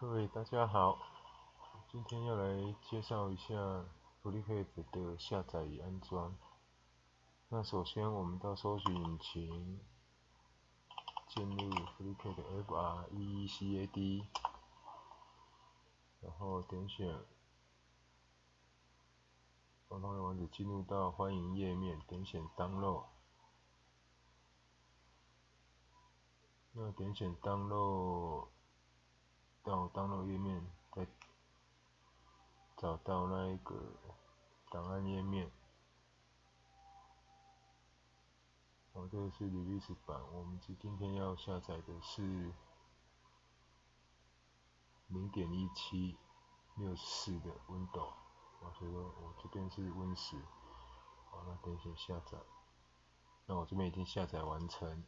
各位大家好，今天要来介绍一下 FreeCAD 的下载与安装。那首先我们到搜索引擎进入 FreeCAD F R E E C A D，然后点选官方的网址，进入到欢迎页面，点选 Download。那点选 Download 到 Download 页面，再找到那一个档案页面。哦，这个是 Release 版，我们今今天要下载的是零点一七六四的 Windows，啊，所以说我这边是 Win 十，好，那点选下载，那我这边已经下载完成。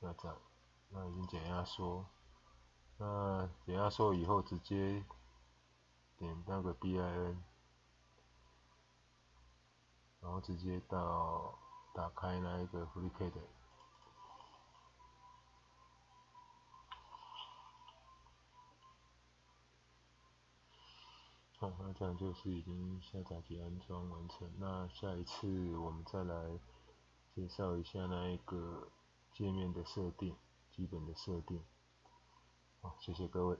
下载，那已经减压缩，那减压缩以后直接点那个 bin，然后直接到打开那一个 FreeCAD，好，那这样就是已经下载及安装完成。那下一次我们再来介绍一下那一个。界面的设定，基本的设定。好，谢谢各位。